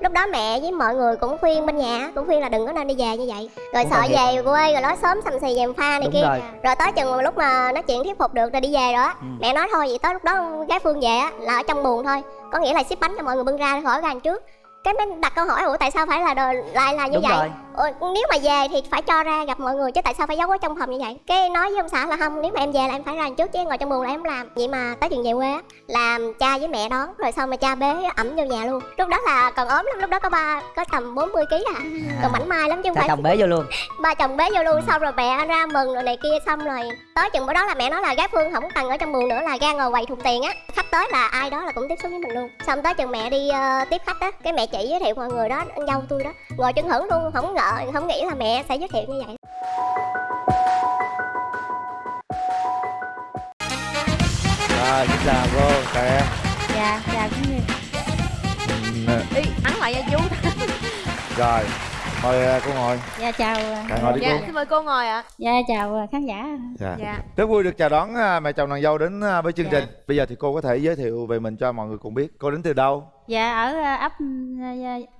lúc đó mẹ với mọi người cũng khuyên bên nhà cũng khuyên là đừng có nên đi về như vậy. Rồi sợ về quê rồi nói sớm xăm xì về pha này Đúng kia. rồi. rồi tới chừng lúc mà nói chuyện thuyết phục được rồi đi về rồi á. Ừ. mẹ nói thôi vậy tới lúc đó gái phương về á là ở trong buồn thôi. Có nghĩa là ship bánh cho mọi người bưng ra khỏi ra trước. Cái mới đặt câu hỏi ủa tại sao phải là đồ, lại là như Đúng vậy? rồi. Nếu mà về thì phải cho ra gặp mọi người chứ tại sao phải giấu ở trong phòng như vậy? Cái nói với ông xã là không nếu mà em về là em phải ra trước chứ ngồi trong buồn là em làm. Vậy mà tới chừng về quê á làm cha với mẹ đón rồi xong mà cha bế ẩm vô nhà luôn. Lúc đó là còn ốm lắm lúc đó có ba có tầm 40 kg à. Còn mảnh mai lắm chứ không phải chồng bế vô luôn. Ba chồng bế vô luôn xong rồi mẹ ra mừng rồi này kia xong rồi tới chừng bữa đó là mẹ nói là gái phương không cần ở trong buồn nữa là ra ngồi quầy thùng tiền á. Khách tới là ai đó là cũng tiếp xúc với mình luôn. Xong tới chừng mẹ đi ờ, tiếp khách á cái mẹ chỉ giới thiệu mọi người đó anh dâu tôi đó ngồi chân hưởng luôn không ngờ không nghĩ là mẹ sẽ giới thiệu như vậy. Rồi, xin chào cô, chào em. Dạ chào cũng như Ừ, Ý, ắn lại nha chú. Rồi, mời ờ, cô ngồi. Dạ chào Dạ, ngồi đi Dạ, cô. xin mời cô ngồi ạ. Dạ chào khán giả. Dạ. Dạ. Rất vui được chào đón à, mẹ chồng nàng dâu đến à, với chương Dạ. trình. Bây giờ thì cô có thể giới thiệu về mình cho mọi người cùng biết. Cô đến từ đâu? dạ ở ờ, ấp ờ,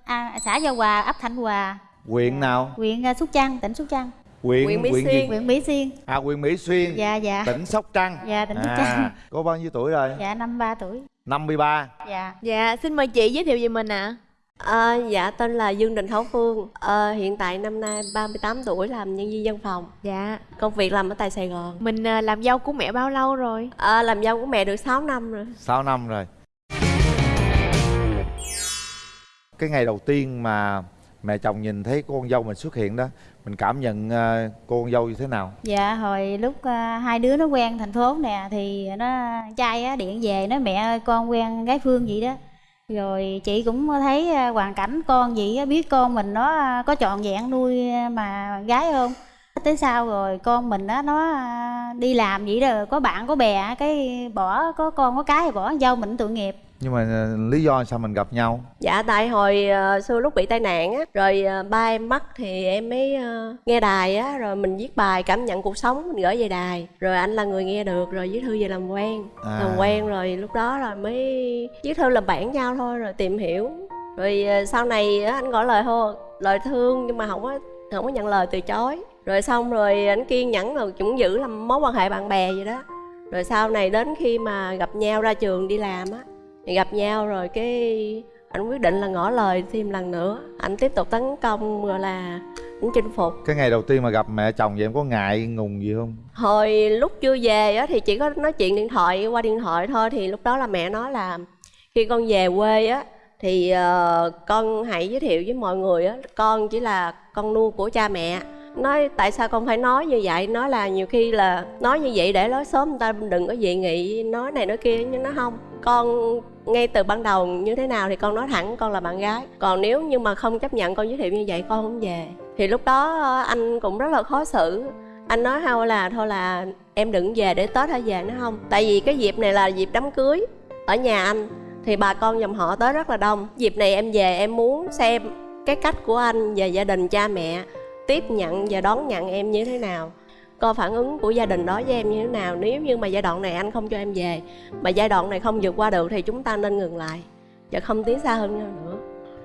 à, xã Giao Hòa ấp Thạnh Hòa Huyện nào? huyện ờ, Sóc Trăng tỉnh Sóc Trăng. Huyện, Huyện Mỹ? Xuyên. huyện Mỹ Xuyên. À, huyện Mỹ Xuyên. Dạ dạ. Tỉnh Sóc Trăng. Dạ tỉnh Sóc à, Trăng. Cô bao nhiêu tuổi rồi? dạ năm ba tuổi. 53 dạ. Dạ, xin mời chị giới thiệu về mình ạ. À, dạ tên là Dương Đình Thảo Phương. À, Hiện tại năm nay 38 tuổi làm nhân viên văn phòng. Dạ. Công việc làm ở tại Sài Gòn. Mình à, làm dâu của mẹ bao lâu rồi? à, Làm dâu của mẹ được 6 năm rồi. 6 năm rồi. Cái ngày đầu tiên mà mẹ chồng nhìn thấy cô con dâu mình xuất hiện đó Mình cảm nhận ờ, cô con dâu như thế nào? dạ hồi lúc ờ, hai đứa nó quen thành phố nè thì nó trai á điện về nói mẹ ơi con quen gái phương vậy đó. Rồi chị cũng thấy ờ, hoàn cảnh con vậy á, biết con mình nó có trọn vẹn nuôi mà gái không? Tới sau rồi con mình á nó đi làm vậy rồi có bạn có bè cái bỏ có con có cái thì bỏ dâu mình tội nghiệp. Nhưng mà à, lý do sao mình gặp nhau? Dạ tại hồi uh, xưa lúc bị tai nạn á Rồi ờ, ba em mất thì em mới ờ, nghe đài á Rồi mình viết bài cảm nhận cuộc sống mình gửi về đài. Rồi anh là người nghe được rồi viết thư về làm quen. À. Làm quen rồi lúc đó rồi mới viết thư làm bạn nhau thôi rồi tìm hiểu. Rồi ờ, sau này anh gọi lời thôi lời thương nhưng mà không có không có nhận lời từ chối. Rồi xong rồi anh kiên nhẫn rồi cũng giữ làm mối quan hệ bạn bè vậy đó. Rồi sau này đến khi mà gặp nhau ra trường đi làm á thì gặp nhau rồi cái anh quyết định là ngỏ lời thêm lần nữa. Anh tiếp tục tấn công gọi là anh chinh phục. Cái ngày đầu tiên mà gặp mẹ chồng vậy em có ngại ngùng gì không? hồi lúc chưa về á thì chỉ có nói chuyện điện thoại qua điện thoại thôi. Thì lúc đó là mẹ nói là khi con về quê á thì ờ, con hãy giới thiệu với mọi người á con chỉ là con nuôi của cha mẹ. Nói tại sao con phải nói như vậy? Nói là nhiều khi là nói như vậy để nói sớm người ta đừng có dị nghị nói này nói kia nhưng nó không. Con ngay từ ban đầu như thế nào thì con nói thẳng con là bạn gái. Còn nếu như mà không chấp nhận con giới thiệu như vậy, con không về. Thì lúc đó ờ, anh cũng rất là khó xử. Anh nói thôi là thôi là em đừng về để tết hay về nữa không? Tại vì cái dịp này là dịp đám cưới ở nhà anh. Thì bà con dòng họ tới rất là đông. Dịp này em về em muốn xem cái cách của anh và gia đình cha mẹ tiếp nhận và đón nhận em như thế nào coi phản ứng của gia đình đó với em như thế nào. Nếu như mà giai đoạn này anh không cho em về mà giai đoạn này không vượt qua được thì chúng ta nên ngừng lại. Và không tiến xa hơn nhau nữa.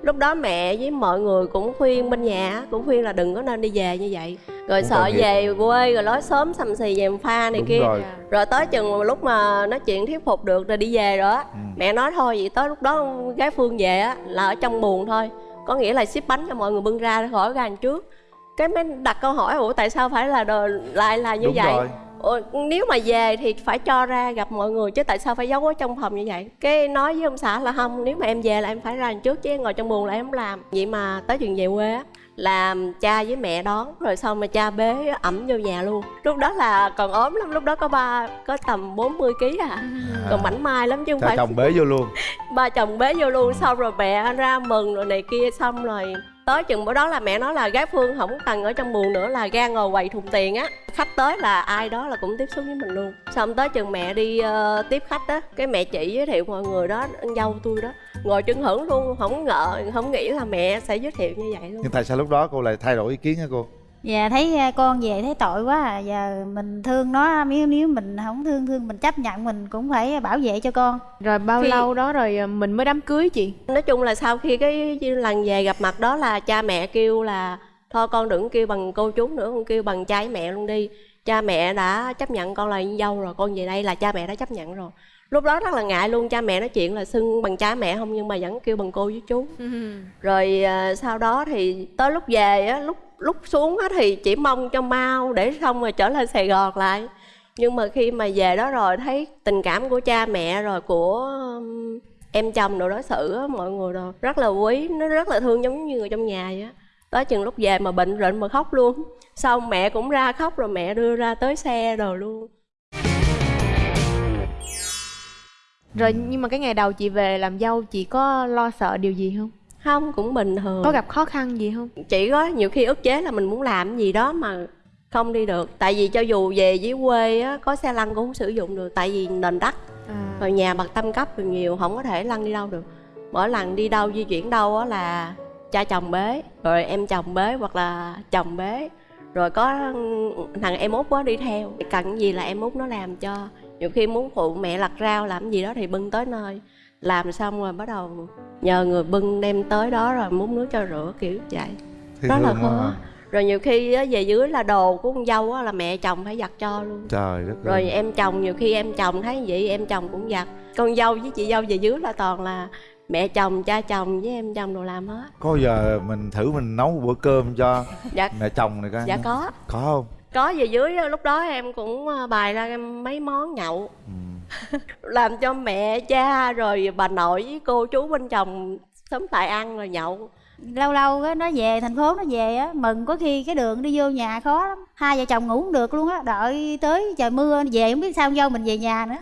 Lúc đó mẹ với mọi người cũng khuyên bên nhà cũng khuyên là đừng có nên đi về như vậy. Rồi Cũng sợ về quê rồi nói sớm xăm xì về pha này Đúng kia. rồi. Rồi tới chừng lúc mà nói chuyện thuyết phục được rồi đi về rồi á Ừ. mẹ nói thôi vậy tới lúc đó gái phương về á là ở trong buồn thôi. Có nghĩa là ship bánh cho mọi người bưng ra khỏi ra trước cái mới đặt câu hỏi ủa tại sao phải là đồ lại là như Đúng vậy? rồi. Ủa, nếu mà về thì phải cho ra gặp mọi người chứ tại sao phải giấu ở trong phòng như vậy? Cái nói với ông xã là không nếu mà em về là em phải ra trước chứ ngồi trong buồn là em không làm. Vậy mà tới chuyện về quê á làm cha với mẹ đón rồi xong mà cha bế ẩm vô nhà luôn. Lúc đó là còn ốm lắm lúc đó có ba có tầm 40 kg à. Còn mảnh mai lắm chứ không Cho phải chồng bế vô luôn. Ba chồng bế vô luôn xong rồi mẹ ra mừng rồi này kia xong rồi tới chừng bữa đó là mẹ nói là gái phương không cần ở trong buồn nữa là ra ngồi quầy thùng tiền á. Khách tới là ai đó là cũng tiếp xúc với mình luôn. Xong tới chừng mẹ đi uh, tiếp khách á cái mẹ chị giới thiệu mọi người đó anh dâu tôi đó ngồi chân hưởng luôn không ngờ không nghĩ là mẹ sẽ giới thiệu như vậy luôn. Nhưng tại sao lúc đó cô lại thay đổi ý kiến hả cô? Dạ thấy con về thấy tội quá à. Giờ mình thương nó nếu nếu mình không thương thương mình chấp nhận mình cũng phải bảo vệ cho con Rồi bao Khi- lâu đó rồi à, mình mới đám cưới chị? nói chung là sau khi cái lần về gặp mặt đó là cha mẹ kêu là thôi con đừng kêu bằng cô chú nữa con kêu bằng cha với mẹ luôn đi cha mẹ đã chấp nhận con là dâu rồi con về đây là cha mẹ đã chấp nhận rồi lúc đó rất là ngại luôn cha mẹ nói chuyện là xưng bằng cha mẹ không nhưng mà vẫn kêu bằng cô với chú. Rồi ờ, sau đó thì tới lúc về á lúc lúc xuống á thì chỉ mong cho mau để xong rồi trở lên sài gòn lại. Nhưng mà khi mà về đó rồi thấy tình cảm của cha mẹ rồi của em chồng đồ đối xử á, mọi người rồi rất là quý nó rất là thương giống như người trong nhà vậy á. Tới chừng lúc về mà bệnh rịnh mà khóc luôn. Xong mẹ cũng ra khóc rồi mẹ đưa ra tới xe rồi luôn. Rồi nhưng mà cái ngày đầu chị về làm dâu chị có lo sợ điều gì không? không cũng bình thường Có gặp khó khăn gì không? chỉ có nhiều khi ức chế là mình muốn làm cái gì đó mà không đi được tại vì cho dù về dưới quê á có xe lăn cũng không sử dụng được tại vì nền đất À. rồi nhà bậc tam cấp rồi nhiều không có thể lăn đi đâu được mỗi lần đi đâu di chuyển đâu á là cha chồng bế rồi em chồng bế hoặc là chồng bế rồi có thằng em út á đi theo cần gì là em út nó làm cho nhiều khi muốn phụ mẹ lặt rau làm gì đó thì bưng tới nơi. Làm xong rồi bắt đầu nhờ người bưng đem tới đó rồi múc nước cho rửa kiểu vậy. Thấy rất là khó. Rồi nhiều khi á, về dưới là đồ của con dâu á, là mẹ chồng phải giặt cho luôn. Trời đất rồi ơi. em chồng nhiều khi em chồng thấy vậy em chồng cũng giặt. Con dâu với chị dâu về dưới là toàn là mẹ chồng cha chồng với em chồng đồ làm hết. Có giờ mình thử mình nấu bữa cơm cho dạ. mẹ chồng này coi dạ có. Có không có về dưới lúc đó em cũng ờ, bày ra em mấy món nhậu. Ừ. làm cho mẹ cha rồi bà nội với cô chú bên chồng sớm tại ăn rồi nhậu. Lâu lâu á nó về thành phố nó về á mừng có khi cái đường đi vô nhà khó lắm. Hai vợ chồng ngủ không được luôn á đợi tới trời mưa về không biết sao dâu mình về nhà nữa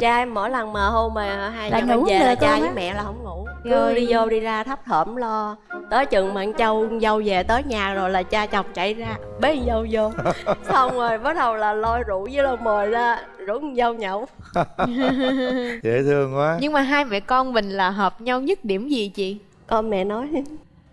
cha em mỗi lần mà hôm mà hai Là ngủ về là cha với mẹ là không ngủ. Cứ đi vô đi ra thấp thỏm lo. Tới chừng mà con châu con dâu về tới nhà rồi là cha chồng chạy ra bế con dâu vô. Xong rồi bắt đầu là lôi rượu với lon mồi ra rủ con dâu nhậu. Dễ thương quá. Nhưng mà hai mẹ con mình là hợp nhau nhất điểm gì chị? con mẹ nói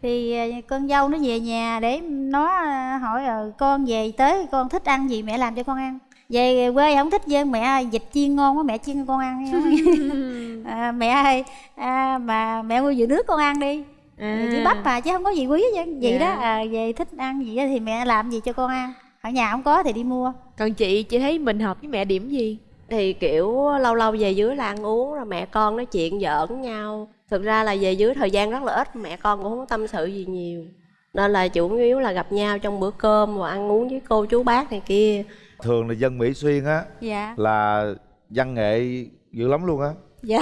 thì à, con dâu nó về nhà để nó à, hỏi ờ con về tới con thích ăn gì mẹ làm cho con ăn về quê không thích với mẹ vịt chiên ngon quá mẹ chiên cho con ăn à, mẹ ơi à, mà mẹ mua dừa nước con ăn đi. À. chỉ bắp mà chứ không có gì quý vậy, vậy Dạ. đó à, về thích ăn gì á thì mẹ làm gì cho con ăn. Ở nhà không có thì đi mua. Còn chị, chị thấy mình hợp với mẹ điểm gì? thì kiểu lâu lâu về dưới là ăn uống rồi mẹ con nói chuyện giỡn nhau. Thực ra là về dưới thời gian rất là ít mẹ con cũng không có tâm sự gì nhiều. Nên là chủ yếu là gặp nhau trong bữa cơm và ăn uống với cô chú bác này kia thường là dân mỹ xuyên á dạ. là văn nghệ dữ lắm luôn á. Dạ.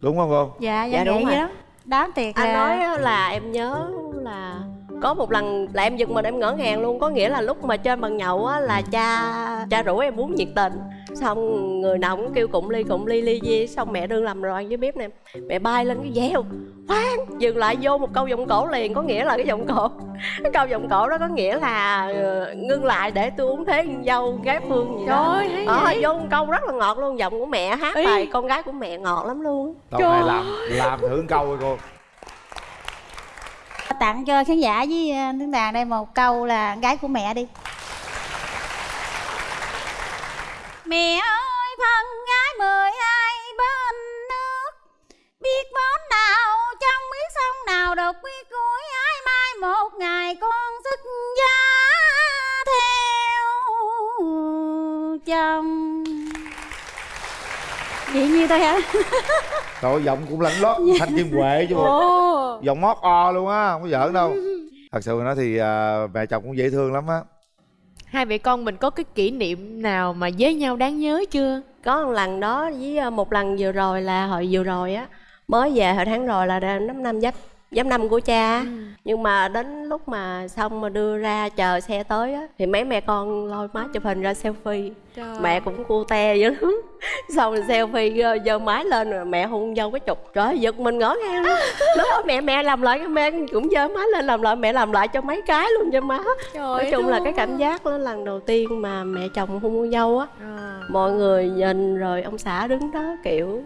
Đúng không cô dạ Dạ, đúng rồi. vậy đó. Đón tiệc anh là- nói á là em nhớ là có một lần là em giật mình em ngỡ ngàng luôn có nghĩa là lúc mà trên bàn nhậu á là cha cha rủ em uống nhiệt tình xong người nào cũng kêu cụm ly cụm ly ly gì xong mẹ đương làm rồi với bếp nè. Mẹ bay lên cái dẻo. Khoan dừng lại vô một câu giọng cổ liền. Có nghĩa là cái giọng cổ cái câu giọng cổ đó có nghĩa là ờ, ngưng lại để tôi uống thế dâu gái phương gì Trời đó. Ơi, thấy ờ, vậy? vô một câu rất là ngọt luôn. Giọng của mẹ hát Ý. bài con gái của mẹ ngọt lắm luôn. Đâu hay làm làm thử một câu coi cô. Tặng cho khán giả với ờ, tiếng đàn đây một câu là gái của mẹ đi mẹ ơi thân gái mười hai bên nước. Biết bến nào trong biết sông nào độc quyết cuối ai mai một ngày con xuất gia theo chồng. Vậy như thôi hả? Trời giọng cũng lẫn lót thanh kim huệ chứ bộ. Giọng mót o luôn á không có giỡn đâu. Thật sự nói thì à, mẹ chồng cũng dễ thương lắm á Hai mẹ con mình có cái kỷ niệm nào mà với nhau đáng nhớ chưa? có một lần đó với ờ, một lần vừa rồi là, hồi vừa rồi á, mới về hồi tháng rồi là năm năm giáp giáp năm của cha á. nhưng mà đến lúc mà xong mà đưa ra chờ xe tới á thì mấy mẹ con lôi máy chụp hình ra selfie. Mẹ cũng cu te dữ lắm. Xong rồi selfie giơ máy lên rồi mẹ hôn dâu cái chục. Trời giật mình ngỡ ngàng luôn. Lúc đó mẹ mẹ làm lại cái mẹ cũng giơ máy lên làm lại mẹ làm lại cho mấy cái luôn cho má. Nói chung là cái cảm giác đó lần đầu tiên mà mẹ chồng hôn dâu á. À. mọi người nhìn rồi ông xã đứng đó kiểu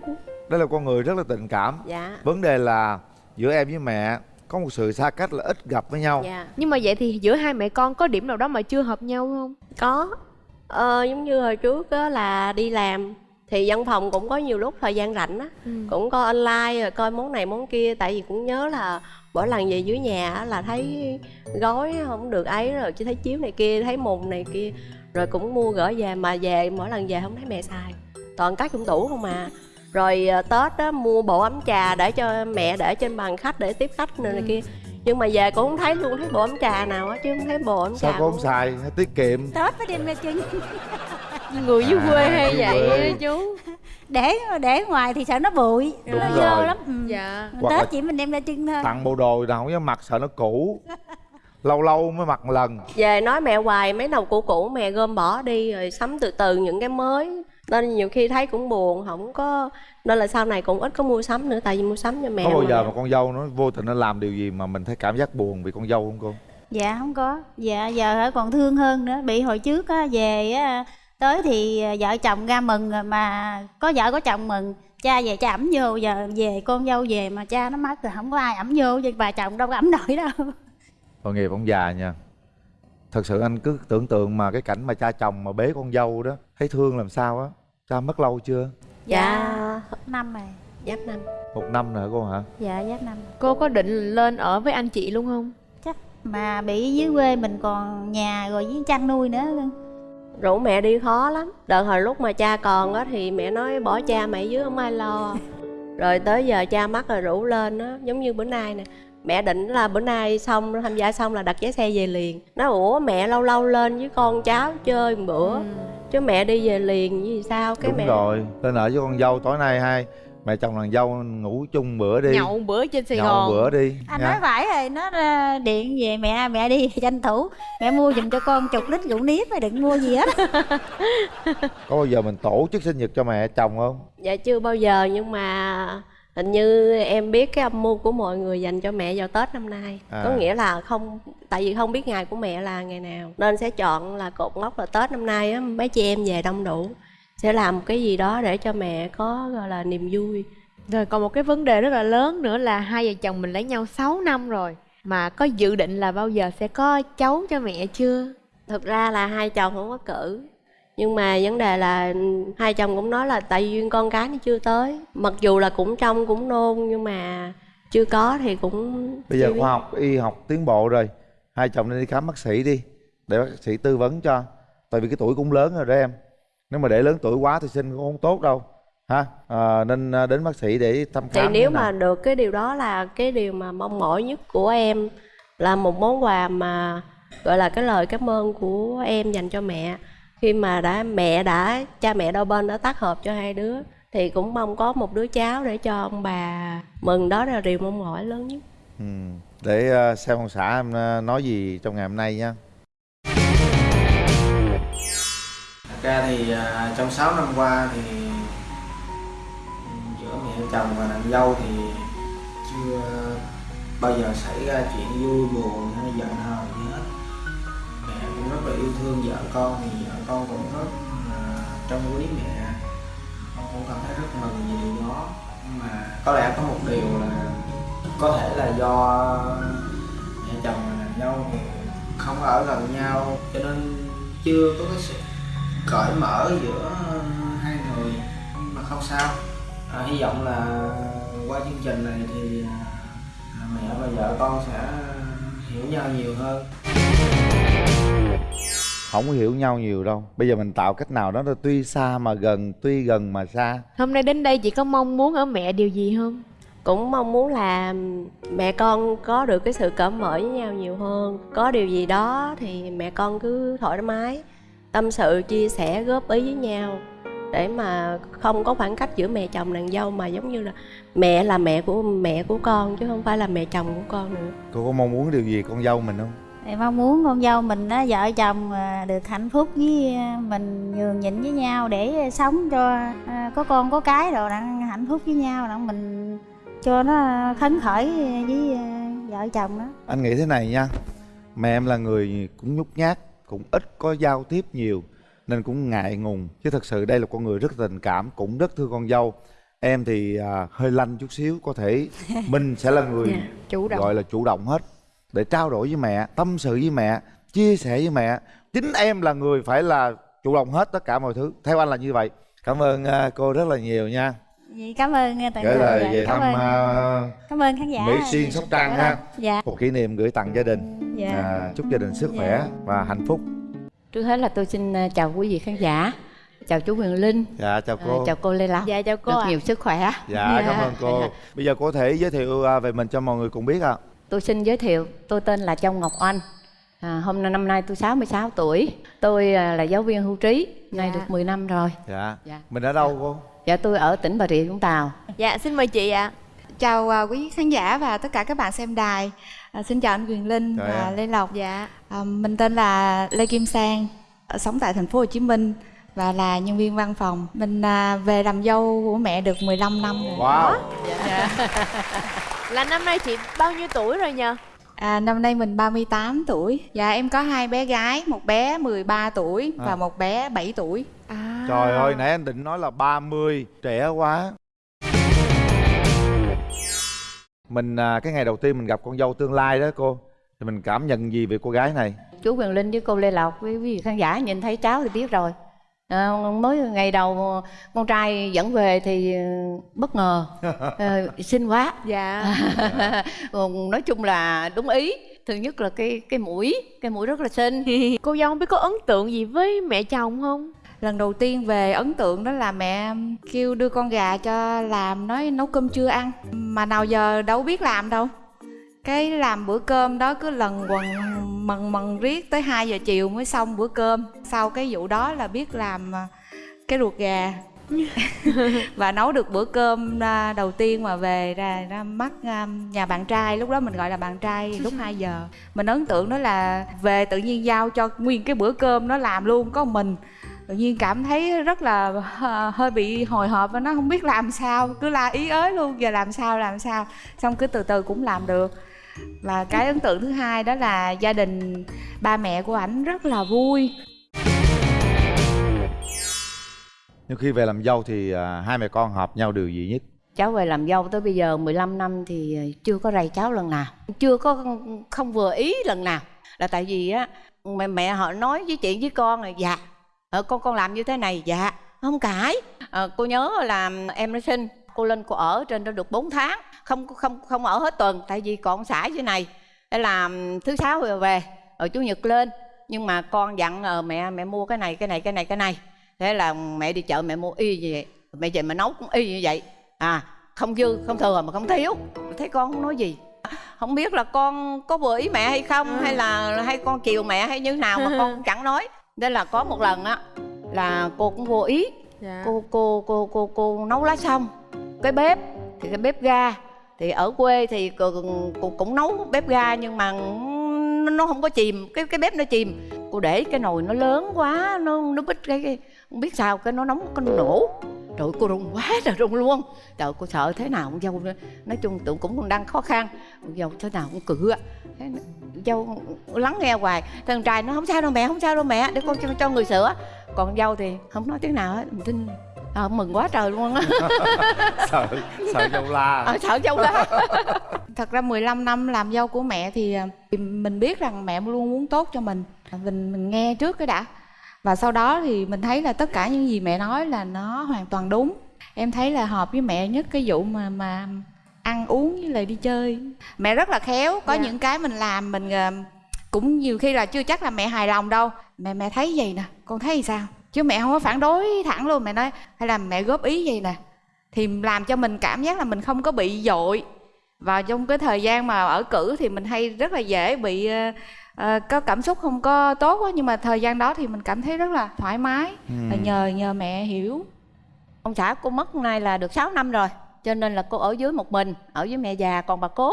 đó là con người rất là tình cảm. Dạ. Vấn đề là giữa em với mẹ có một sự xa cách là ít gặp với nhau. Dạ. Nhưng mà vậy thì giữa hai mẹ con có điểm nào đó mà chưa hợp nhau không? Có. Ờ, giống như hồi trước á, là đi làm thì văn phòng cũng có nhiều lúc thời gian rảnh á. Ừ. cũng coi online rồi coi món này món kia tại vì cũng nhớ là mỗi lần về dưới nhà á, là thấy gói không được ấy rồi chỉ thấy chiếu này kia thấy mùng này kia rồi cũng mua gửi về mà về mỗi lần về không thấy mẹ xài. Toàn các trong tủ không à rồi ờ, tết á mua bộ ấm trà để cho mẹ để trên bàn khách để tiếp khách này, này kia. Nhưng mà về cũng không thấy luôn thấy bộ ấm trà nào á chứ không thấy bộ ấm sao trà cô không xài? Hay tiết kiệm? Tết mới đem ra chân người dưới À, quê hay vậy quê. chú. Để để ngoài thì sợ nó bụi. Đúng nó rồi. dơ lắm. Ừ. dạ. Hoặc tết chỉ mình đem ra chân thôi. tặng bộ đồ nào không dám mặc sợ nó cũ. Lâu lâu mới mặc một lần. Về nói mẹ hoài mấy đầu cũ cũ mẹ gom bỏ đi rồi sắm từ từ những cái mới nên nhiều khi thấy cũng buồn không có nên là sau này cũng ít có mua sắm nữa tại vì mua sắm cho mẹ có bao giờ mà con dâu nó vô tình nó làm điều gì mà mình thấy cảm giác buồn vì con dâu không cô? Dạ không có. Dạ giờ hả còn thương hơn nữa. Bị hồi trước á về á tới thì à, vợ chồng ra mừng rồi mà có vợ có chồng mừng. Cha về cha ẩm vô giờ về con dâu về mà cha nó mất rồi không có ai ẩm vô chứ bà chồng đâu có ẩm nổi đâu. Tội nghiệp ông già nha thật sự anh cứ tưởng tượng mà cái cảnh mà cha chồng mà bế con dâu đó thấy thương làm sao á? Cha mất lâu chưa? Dạ. Năm rồi. Giáp năm. Một năm nữa cô hả? Dạ giáp năm. Cô có định lên ở với anh chị luôn không? Chắc mà bị dưới quê mình còn nhà rồi với chăn nuôi nữa. Rủ mẹ đi khó lắm. Đợt hồi lúc mà cha còn á thì mẹ nói bỏ cha mẹ dưới không ai lo. Rồi tới giờ cha mất rồi rủ lên á giống như bữa nay nè mẹ định là bữa nay xong tham gia xong là đặt vé xe về liền. Nói ủa mẹ lâu lâu lên với con cháu chơi một bữa. Ừ. chứ mẹ đi về liền vì sao? Cái đúng mẹ rồi lên ở với con dâu tối nay hai. Mẹ chồng nàng dâu ngủ chung bữa đi. Nhậu bữa trên sài Nhậu gòn. bữa đi. Anh nha. nói phải rồi nó ra điện về mẹ mẹ đi tranh thủ. Mẹ mua giùm cho con chục lít rượu nếp rồi đừng mua gì hết. Có bao giờ mình tổ chức sinh nhật cho mẹ chồng không? Dạ chưa bao giờ nhưng mà hình như em biết cái âm mưu của mọi người dành cho mẹ vào tết năm nay. À. có nghĩa là không tại vì không biết ngày của mẹ là ngày nào. Nên sẽ chọn là cột mốc là tết năm nay á mấy chị em về đông đủ. Sẽ làm một cái gì đó để cho mẹ có gọi là niềm vui. Rồi còn một cái vấn đề rất là lớn nữa là hai vợ chồng mình lấy nhau 6 năm rồi. Mà có dự định là bao giờ sẽ có cháu cho mẹ chưa? Thực ra là hai chồng không có cử nhưng mà vấn đề là hai chồng cũng nói là tại vì duyên con cái nó chưa tới. Mặc dù là cũng trong cũng nôn nhưng mà chưa có thì cũng bây giờ khoa học y học tiến bộ rồi. Hai chồng nên đi khám bác sĩ đi để bác sĩ tư vấn cho. Tại vì cái tuổi cũng lớn rồi đó em. Nếu mà để lớn tuổi quá thì sinh cũng không tốt đâu. Ha? À, nên à, đến bác sĩ để thăm thì khám nếu thế nào. mà được cái điều đó là cái điều mà mong mỏi nhất của em là một món quà mà gọi là cái lời cảm ơn của em dành cho mẹ khi mà đã mẹ đã cha mẹ đôi bên đã tác hợp cho hai đứa thì cũng mong có một đứa cháu để cho ông bà mừng đó là điều mong mỏi lớn nhất ừ. để à, xem ông xã em à, nói gì trong ngày hôm nay nha Thật ra thì à, trong 6 năm qua thì giữa mẹ chồng và nàng dâu thì chưa bao giờ xảy ra chuyện vui buồn hay giận hờn rất là yêu thương vợ con thì vợ con cũng rất là trân quý mẹ. Con cũng cảm thấy rất mừng về điều đó. Nhưng mà có lẽ có một điều là có thể là do mẹ chồng và nàng dâu thì không ở gần nhau cho nên chưa có cái sự cởi mở giữa hai người. Nhưng mà không sao. À, hy vọng là qua chương trình này thì à, mẹ và vợ con sẽ hiểu nhau nhiều hơn không có hiểu nhau nhiều đâu. Bây giờ mình tạo cách nào đó là tuy xa mà gần tuy gần mà xa. Hôm nay đến đây chị có mong muốn ở mẹ điều gì không? Cũng mong muốn là mẹ con có được cái sự cởi mở với nhau nhiều hơn. Có điều gì đó thì mẹ con cứ thoải mái tâm sự chia sẻ góp ý với nhau. Để mà không có khoảng cách giữa mẹ chồng nàng dâu mà giống như là mẹ là mẹ của mẹ của con chứ không phải là mẹ chồng của con nữa. Cô có mong muốn điều gì con dâu mình không thì mong muốn con dâu mình á vợ chồng à, được hạnh phúc với à, mình nhường nhịn với nhau để sống cho à, có con có cái rồi đặng hạnh phúc với nhau đặng mình cho nó phấn khởi với vợ chồng đó. Anh nghĩ thế này nha mẹ em là người cũng nhút nhát cũng ít có giao tiếp nhiều nên cũng ngại ngùng. Chứ thật sự đây là con người rất tình cảm cũng rất thương con dâu. Em thì à, hơi lanh chút xíu có thể mình sẽ là người Dạ, chủ động. gọi là chủ động hết để trao đổi với mẹ tâm sự với mẹ chia sẻ với mẹ. Chính em là người phải là chủ động hết tất cả mọi thứ. Theo anh là như vậy. Cảm ơn à, cô rất là nhiều nha. Vậy cảm ơn uh, tặng gửi lời dạ, về cảm thăm ơn. à, cảm ơn khán giả. Mỹ xuyên sóc trăng ha. Dạ. Một kỷ niệm gửi tặng gia đình. Dạ. À, chúc gia đình sức khỏe và hạnh phúc. Trước hết là tôi xin chào quý vị khán giả. Chào chú Quyền Linh. Dạ chào cô. Chào cô Lê Lộc. Dạ chào cô Được ạ. nhiều sức khỏe. Dạ cảm ơn cô. Bây giờ cô có thể giới thiệu à, về mình cho mọi người cùng biết ạ Tôi xin giới thiệu Tôi tên là Châu Ngọc Oanh à, Hôm nay năm nay tôi 66 tuổi Tôi à, là giáo viên hưu trí Nay Dạ. được 10 năm rồi dạ Dạ. mình ở đâu cô Dạ tôi ở tỉnh Bà Rịa Vũng Tàu Dạ xin mời chị ạ. Chào à, quý khán giả và tất cả các bạn xem đài. À, xin chào anh Quyền Linh Chào và. Lê Lộc. Dạ. À, mình tên là Lê Kim Sang, sống tại thành phố Hồ Chí Minh và là nhân viên văn phòng. Mình à, về làm dâu của mẹ được 15 năm rồi. wow Là năm nay chị bao nhiêu tuổi rồi nhờ? À, năm nay mình 38 tuổi. Dạ em có hai bé gái, một bé 13 tuổi À. và một bé 7 tuổi. À. Trời ơi, nãy anh định nói là 30, trẻ quá. Mình à, cái ngày đầu tiên mình gặp con dâu tương lai đó cô thì mình cảm nhận gì về cô gái này? Chú Quyền Linh với cô Lê Lộc với quý vị khán giả nhìn thấy cháu thì biết rồi à, Mới ngày đầu con trai dẫn về thì ờ, bất ngờ Ờ, Xinh quá Dạ. Nói chung là đúng ý thứ nhất là cái cái mũi cái mũi rất là xinh cô dâu không biết có ấn tượng gì với mẹ chồng không? Lần đầu tiên về ấn tượng đó là mẹ kêu đưa con gà cho làm nói nấu cơm chưa ăn mà nào giờ đâu biết làm đâu. Cái làm bữa cơm đó cứ lần quần mần mần riết tới 2 giờ chiều mới xong bữa cơm. Sau cái vụ đó là biết làm à, cái ruột gà. và nấu được bữa cơm à, đầu tiên mà về ra, ra mắt à, nhà bạn trai. Lúc đó mình gọi là bạn trai lúc 2 giờ. Mình ấn tượng đó là về tự nhiên giao cho nguyên cái bữa cơm nó làm luôn có mình. Tự nhiên cảm thấy rất là hơi bị hồi hộp và nó không biết làm sao cứ la ý ới luôn giờ làm sao làm sao. Xong cứ từ từ cũng làm được và cái ấn tượng thứ hai đó là gia đình ba mẹ của ảnh rất là vui. Nhưng khi về làm dâu thì à, hai mẹ con hợp nhau điều gì nhất? cháu về làm dâu tới bây giờ 15 năm thì chưa có rầy cháu lần nào. Chưa có không vừa ý lần nào. Là tại vì á mẹ, mẹ họ nói với chị với con là dạ ờ, con con làm như thế này dạ. Không cãi. Ờ, cô nhớ là em nó sinh cô lên cô ở trên đó được 4 tháng không không không ở hết tuần tại vì còn xã dưới này. Để làm thứ sáu rồi về rồi chủ nhật lên. Nhưng mà con dặn ờ, mẹ mẹ mua cái này cái này cái này cái này. Thế là mẹ đi chợ mẹ mua y như vậy. Mẹ về mẹ nấu cũng y như vậy. À không dư không thừa mà không thiếu. Thấy con không nói gì. Không biết là con có vừa ý mẹ hay không hay là hay con chiều mẹ hay như nào mà con chẳng nói. Nên là có một lần á là cô cũng vô ý. Dạ. cô cô cô cô cô nấu lá xong cái bếp thì cái bếp ga. Thì ở quê thì cũng cũng nấu bếp ga nhưng mà nó, nó không có chìm cái cái bếp nó chìm. Cô để cái nồi nó lớn quá nó nó bít cái, cái không biết sao cái nó nóng cái nó nổ. Trời cô run quá trời run luôn. Trời cô sợ thế nào con dâu nói chung tụi cũng còn đang khó khăn. Con dâu thế nào cũng cự Thế dâu lắng nghe hoài. Thằng trai nó không sao đâu mẹ không sao đâu mẹ để con cho, cho người sửa. Còn dâu thì không nói tiếng nào hết. Mình tin à, mừng quá trời luôn á. Sợ sợ dâu la. à, sợ dâu la. Thật ra 15 năm làm dâu của mẹ thì à, mình biết rằng mẹ luôn muốn tốt cho mình. Mình mình nghe trước cái đã. Và sau đó thì mình thấy là tất cả những gì mẹ nói là nó hoàn toàn đúng. Em thấy là hợp với mẹ nhất cái vụ mà mà ăn uống với lại đi chơi. Mẹ rất là khéo. Có Dạ. những cái mình làm mình à, cũng nhiều khi là chưa chắc là mẹ hài lòng đâu. Mẹ mẹ thấy gì nè. Con thấy sao chứ mẹ không có phản đối thẳng luôn mẹ nói hay là mẹ góp ý gì nè. Thì làm cho mình cảm giác là mình không có bị dội. Và trong cái thời gian mà ở cử thì mình hay rất là dễ bị ờ, ờ, có cảm xúc không có tốt quá nhưng mà thời gian đó thì mình cảm thấy rất là thoải mái Ừ. là nhờ nhờ mẹ hiểu. Ông xã cô mất nay là được 6 năm rồi cho nên là cô ở dưới một mình ở với mẹ già còn bà cố.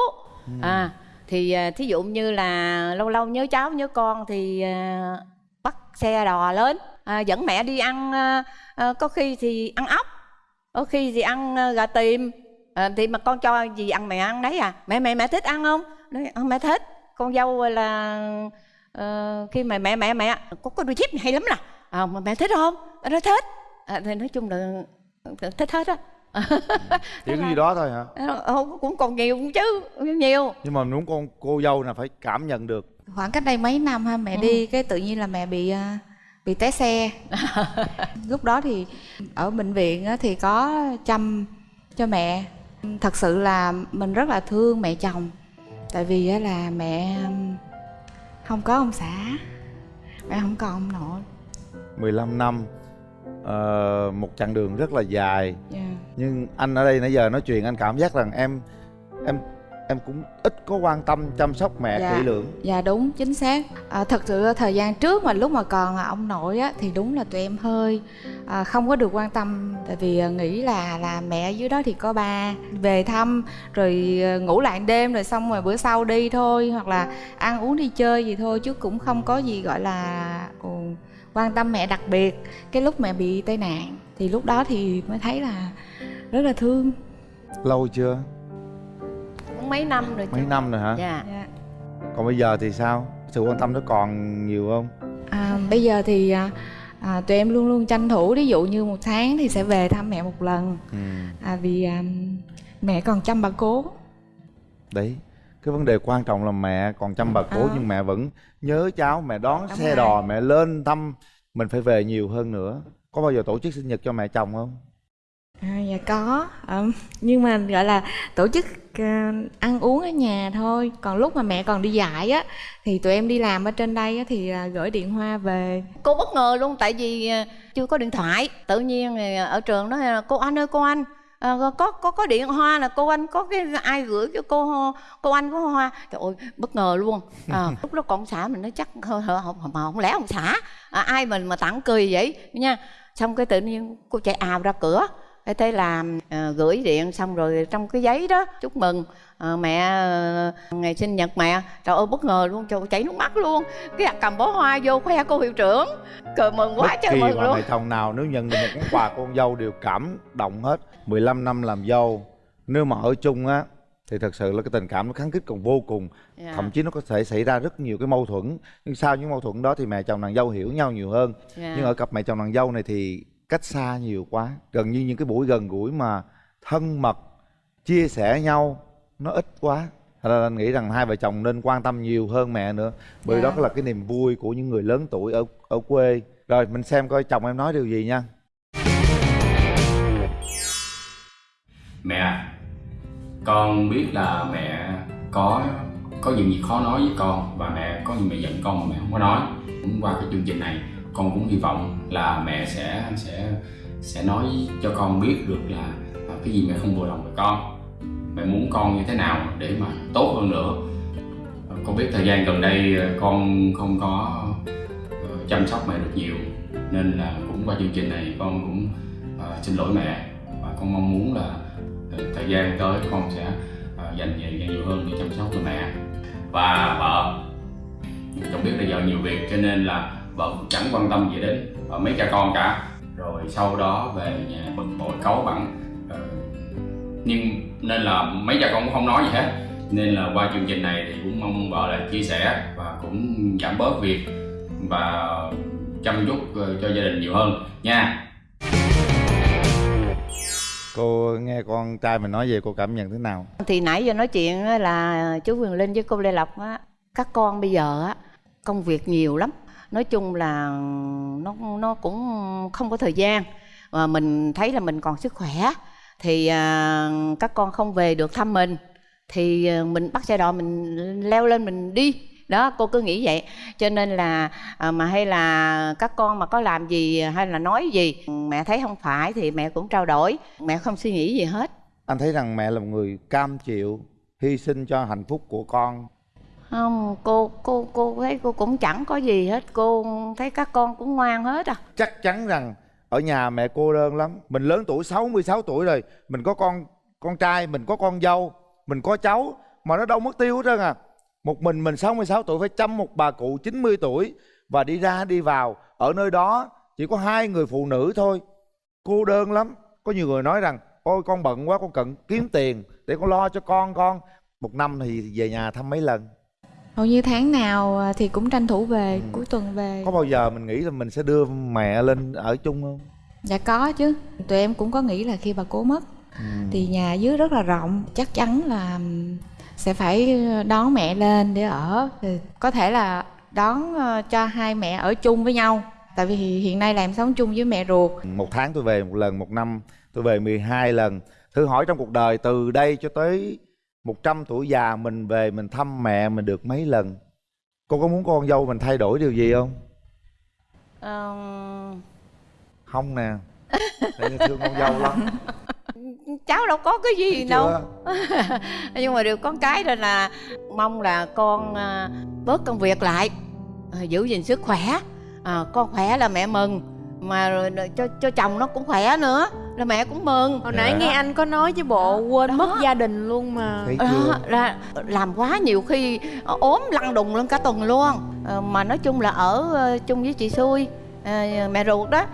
À thì à, thí dụ như là lâu lâu nhớ cháu nhớ con thì à, bắt xe đò lên à, dẫn mẹ đi ăn à, à, có khi thì ăn ốc có khi thì ăn à, gà tiềm à, thì mà con cho gì ăn mẹ ăn đấy à. Mẹ mẹ mẹ thích ăn không? Nói "Ờ, mẹ thích. Con dâu là ờ, khi mà mẹ mẹ mẹ có có đôi này hay lắm nè. À, mà mẹ thích không? Nó thích. À, thì nói chung là thích hết á. Chỉ có gì đó thôi hả? Không cũng còn nhiều cũng chứ nhiều. Nhưng mà muốn con cô dâu là phải cảm nhận được? Khoảng cách đây mấy năm ha mẹ Ừ. đi cái tự nhiên là mẹ bị à, bị té xe. Lúc đó thì ở bệnh viện thì có chăm cho mẹ. Thật sự là mình rất là thương mẹ chồng. Tại vì á, là mẹ um, không có ông xã mẹ không còn ông nội. 15 năm ờ, một chặng đường rất là dài. Dạ. nhưng anh ở đây nãy giờ nói chuyện anh cảm giác rằng em em em cũng ít có quan tâm chăm sóc mẹ Dạ. kỹ lưỡng. Dạ đúng chính xác. À, Thật sự thời gian trước mà lúc mà còn là ông nội á Thì đúng là tụi em hơi à, không có được quan tâm. Tại vì à, nghĩ là là mẹ ở dưới đó thì có ba Về thăm rồi à, ngủ lại đêm rồi xong rồi bữa sau đi thôi Hoặc là ăn uống đi chơi gì thôi Chứ cũng không có gì gọi là ừ, quan tâm mẹ đặc biệt. Cái lúc mẹ bị tai nạn Thì lúc đó thì mới thấy là rất là thương. Lâu chưa mấy năm rồi mấy chứ. năm rồi hả dạ dạ. còn bây giờ thì sao sự quan tâm nó còn nhiều không À, bây giờ thì à, à, tụi em luôn luôn tranh thủ ví dụ như một tháng thì sẽ về thăm mẹ một lần ừ. à, vì à, mẹ còn chăm bà cố đấy cái vấn đề quan trọng là mẹ còn chăm bà cố Ờ. nhưng mẹ vẫn nhớ cháu mẹ đón Đúng xe rồi. đò mẹ lên thăm mình phải về nhiều hơn nữa có bao giờ tổ chức sinh nhật cho mẹ chồng không à, dạ có. À, nhưng mà gọi là tổ chức à, ăn uống ở nhà thôi. Còn lúc mà mẹ còn đi dạy á thì tụi em đi làm ở trên đây á, thì à, gửi điện hoa về. Cô bất ngờ luôn tại vì à, chưa có điện thoại. Tự nhiên thì ở trường nói là cô anh ơi cô anh. À, có có có điện hoa là cô anh có cái ai gửi cho cô cô anh có hoa. Trời ơi bất ngờ luôn. À, lúc đó con xã mình nói chắc không, không, không, không lẽ ông xã? À, ai mình mà tặng kỳ vậy nha. Xong cái tự nhiên cô chạy ào ra cửa thế thế là à, gửi điện xong rồi trong cái giấy đó chúc mừng à, mẹ à, ngày sinh nhật mẹ. Trời ơi bất ngờ luôn trời chảy nước mắt luôn. Cái cầm bó hoa vô khoe cô hiệu trưởng. Cười mừng quá bất trời mừng bà luôn. mẹ chồng nào nếu nhận được một món quà con dâu đều cảm động hết. 15 năm làm dâu nếu mà ở chung á thì thật sự là cái tình cảm nó kháng khích còn vô cùng. Dạ. thậm chí nó có thể xảy ra rất nhiều cái mâu thuẫn. Nhưng sau những mâu thuẫn đó thì mẹ chồng nàng dâu hiểu nhau nhiều hơn. Dạ. nhưng ở cặp mẹ chồng nàng dâu này thì cách xa nhiều quá. Gần như những cái buổi gần gũi mà thân mật chia sẻ nhau nó ít quá. Thật ra anh nghĩ rằng hai vợ chồng nên quan tâm nhiều hơn mẹ nữa. Bởi Dạ. đó là cái niềm vui của những người lớn tuổi ở ở quê. Rồi mình xem coi chồng em nói điều gì nha. Mẹ con biết là mẹ có có những gì khó nói với con và mẹ có những mẹ giận con mà mẹ không có nói. Cũng qua cái chương trình này con cũng hy vọng là mẹ sẽ sẽ sẽ nói cho con biết được là à, cái gì mẹ không vừa lòng về con. Mẹ muốn con như thế nào để mà tốt hơn nữa. À, con biết thời gian gần đây à, con không có ờ, chăm sóc mẹ được nhiều, nên là cũng qua chương trình này con cũng xin lỗi mẹ. Và con mong muốn là ờ, thời gian tới con sẽ dành thời gian nhiều hơn để chăm sóc cho mẹ. Và vợ con biết là vợ nhiều việc, cho nên là cũng chẳng quan tâm gì đến ờ, mấy cha con cả. Rồi sau đó về nhà bực bội cáu bẳn Ờ, nhưng nên là mấy cha con cũng không nói gì hết. Nên là qua chương trình này thì cũng mong vợ là chia sẻ và cũng giảm bớt việc và chăm chút ờ, cho gia đình nhiều hơn nha. Cô nghe con trai mình nói về cô cảm nhận thế nào? Thì nãy giờ nói chuyện là chú Quyền Linh với cô Lê Lộc á các con bây giờ á công việc nhiều lắm nói chung là nó nó cũng không có thời gian. Mà mình thấy là mình còn sức khỏe. Thì à, các con không về được thăm mình. Thì à, mình bắt xe đò mình leo lên mình đi. Đó cô cứ nghĩ vậy. Cho nên là à, mà hay là các con mà có làm gì hay là nói gì mẹ thấy không phải thì mẹ cũng trao đổi. Mẹ không suy nghĩ gì hết. Anh thấy rằng mẹ là một người cam chịu hy sinh cho hạnh phúc của con không, cô cô cô thấy cô cũng chẳng có gì hết. Cô thấy các con cũng ngoan hết à. Chắc chắn rằng ở nhà mẹ cô đơn lắm. Mình lớn tuổi 66 tuổi rồi. Mình có con con trai, mình có con dâu, mình có cháu, mà nó đâu mất tiêu hết trơn à. Một mình mình 66 tuổi phải chăm một bà cụ 90 tuổi và đi ra đi vào. Ở nơi đó chỉ có hai người phụ nữ thôi. Cô đơn lắm. Có nhiều người nói rằng, ôi, con bận quá, con cần kiếm tiền để con lo cho con con. Một năm thì về nhà thăm mấy lần hầu như tháng nào à, thì cũng tranh thủ về cuối tuần về. Có bao giờ mình nghĩ là mình sẽ đưa mẹ lên ở chung không? Dạ có chứ. Tụi em cũng có nghĩ là khi bà cố mất Ừ. thì nhà dưới rất là rộng. Chắc chắn là sẽ phải đón mẹ lên để ở. Thì có thể là đón ờ, cho hai mẹ ở chung với nhau. Tại vì hiện nay là em sống chung với mẹ ruột. Một tháng tôi về một lần một năm tôi về 12 lần. Thử hỏi trong cuộc đời từ đây cho tới 100 tuổi già mình về mình thăm mẹ mình được mấy lần? Cô có muốn con dâu mình thay đổi điều gì không? Ờ, không nè. Tại thương con dâu lắm. Cháu đâu có cái gì Thấy đâu. nhưng mà điều con cái rồi là mong là con à, bớt công việc lại à, giữ gìn sức khỏe. À, con khỏe là mẹ mừng mà rồi, cho cho chồng nó cũng khỏe nữa là mẹ cũng mừng. Hồi nãy Dạ. nghe anh có nói chứ bộ quên Đó. mất gia đình luôn mà. Đó chưa? là làm quá nhiều khi ờ, ốm lăn đùng lên cả tuần luôn. Ờ, mà nói chung là ở ờ, chung với chị xui ờ, mẹ ruột đó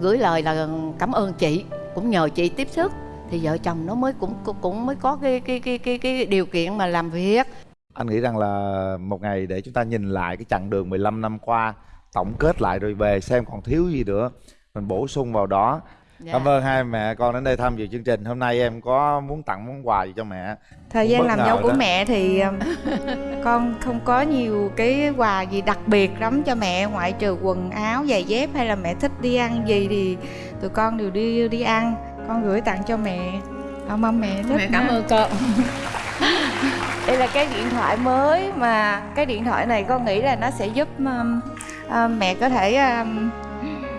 gửi lời là cảm ơn chị cũng nhờ chị tiếp sức. Thì vợ chồng nó mới cũng cũng- cũng mới có cái cái cái cái cái điều kiện mà làm việc. Anh nghĩ rằng là một ngày để chúng ta nhìn lại cái chặng đường 15 năm qua tổng kết lại rồi về xem còn thiếu gì nữa. Mình bổ sung vào đó. Dạ. cảm ơn hai mẹ con đến đây tham dự chương trình. Hôm nay em có muốn tặng món quà gì cho mẹ? Thời gian làm dâu của đó. mẹ thì um, con không có nhiều cái quà gì đặc biệt lắm cho mẹ ngoại trừ quần áo giày dép hay là mẹ thích đi ăn gì thì tụi con đều đi đi ăn. Con gửi tặng cho mẹ. À, mong mẹ thích mẹ cảm ơn con. Đây là cái điện thoại mới mà cái điện thoại này con nghĩ là nó sẽ giúp um, um, mẹ có thể um,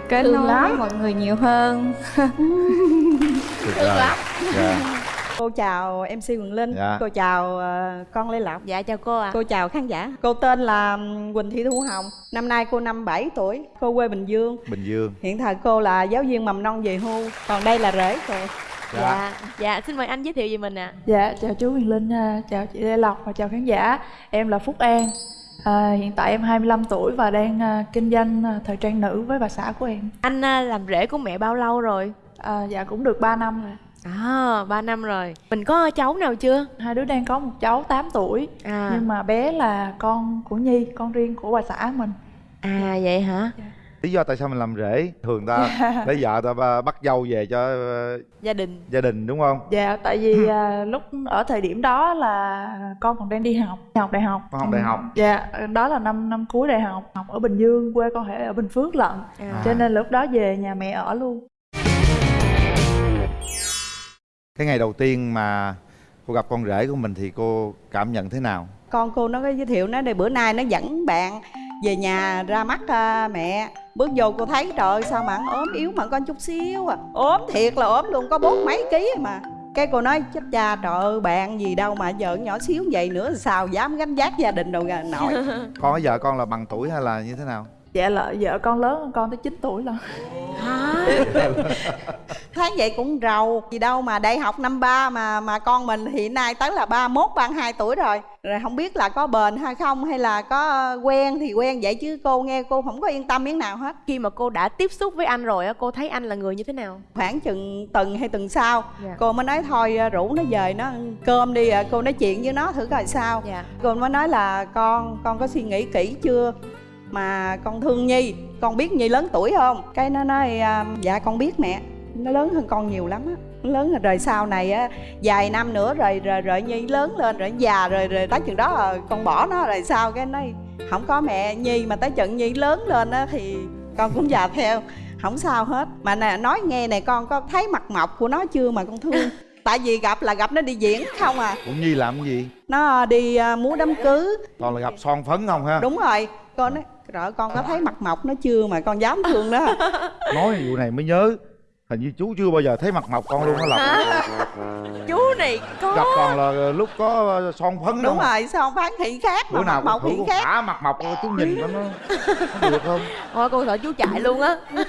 kết Thương nối lắm. với mọi người nhiều hơn Tuyệt vời. Dạ. Cô chào MC Quỳnh Linh, Dạ. cô chào ờ, con Lê Lộc, dạ chào cô ạ cô chào khán giả. Cô tên là Quỳnh Thị Thu Hồng, năm nay cô năm 7 tuổi, cô quê Bình Dương. bình dương Hiện thời cô là giáo viên mầm non về hưu, còn đây là rể cô. dạ dạ xin mời anh giới thiệu về mình ạ Dạ, chào chú Huyền Linh, à, chào chị Lê Lộc và chào khán giả. Em là Phúc An. À, hiện tại em 25 tuổi và đang à, kinh doanh à, thời trang nữ với bà xã của em. anh à, làm rể của mẹ bao lâu rồi? À, dạ cũng được 3 năm rồi. à ba năm rồi. Mình có cháu nào chưa? Hai đứa đang có một cháu 8 tuổi, à. Nhưng mà bé là con của Nhi, con riêng của bà xã mình. à vậy hả lý do tại sao mình làm rể thường ta lấy vợ ta bắt dâu về cho ờ, gia đình gia đình đúng không Dạ, tại vì à, lúc ở thời điểm đó là con còn đang đi học, học đại học. Con học đại học. Dạ, đó là năm năm cuối đại học, học ở Bình Dương, quê con hệ ở Bình Phước lận. à. Cho nên lúc đó về nhà mẹ ở luôn. cái ngày đầu tiên mà cô gặp con rể của mình thì cô cảm nhận thế nào Con cô nó có giới thiệu nó đây bữa nay nó dẫn bạn về nhà ra mắt à, mẹ. Bước vô cô thấy trời ơi, sao mà ăn ốm yếu mà con chút xíu à. Ốm thiệt là ốm luôn, có bốn mấy ký mà. Cái cô nói chết cha trời ơi bạn gì đâu mà vợ nhỏ xíu vậy nữa sao dám gánh vác gia đình đâu gà nội con với vợ con là bằng tuổi hay là như thế nào Dạ là vợ con lớn hơn con tới 9 tuổi lận. Thấy vậy cũng rầu. Gì đâu mà đại học năm ba mà mà con mình hiện nay tới là 31, 32 tuổi rồi. Rồi không biết là có bền hay không hay là có quen thì quen vậy chứ cô nghe cô không có yên tâm miếng nào hết. Khi mà cô đã tiếp xúc với anh rồi á cô thấy anh là người như thế nào? Khoảng chừng tuần hay tuần sau Dạ. Cô mới nói thôi rủ nó về nó ăn cơm đi à. Cô nói chuyện với nó thử coi sao. Dạ. Cô mới nói là con, con có suy nghĩ kỹ chưa Mà con thương Nhi. Con biết Nhi lớn tuổi không? Cái nó nói à, dạ con biết mẹ. Nó lớn hơn con nhiều lắm á. Nó lớn rồi, rồi sau này á Vài năm nữa rồi rồi, rồi Nhi lớn lên rồi già rồi rồi tới chừng đó là con bỏ nó. Rồi sao Cái nói không có mẹ Nhi mà tới chừng Nhi lớn lên á Thì con cũng già theo. Không sao hết. Mà nè nói nghe này con có thấy mặt mộc của nó chưa mà con thương? Tại vì gặp là gặp nó đi diễn không à. Cũng nhi làm cái gì? Nó đi à, múa đám cưới. Toàn là gặp son phấn không ha? Đúng rồi. Con nói rồi con có thấy mặt mộc nó chưa mà con dám thương đó nói vụ này mới nhớ hình như chú chưa bao giờ thấy mặt mộc con luôn đó lộc chú này có gặp toàn là lúc có son phấn đúng không rồi sao phán thị khác mà bữa nào con mộc con khác thả mặt mộc chú nhìn nó nó được không Ôi cô sợ chú chạy luôn á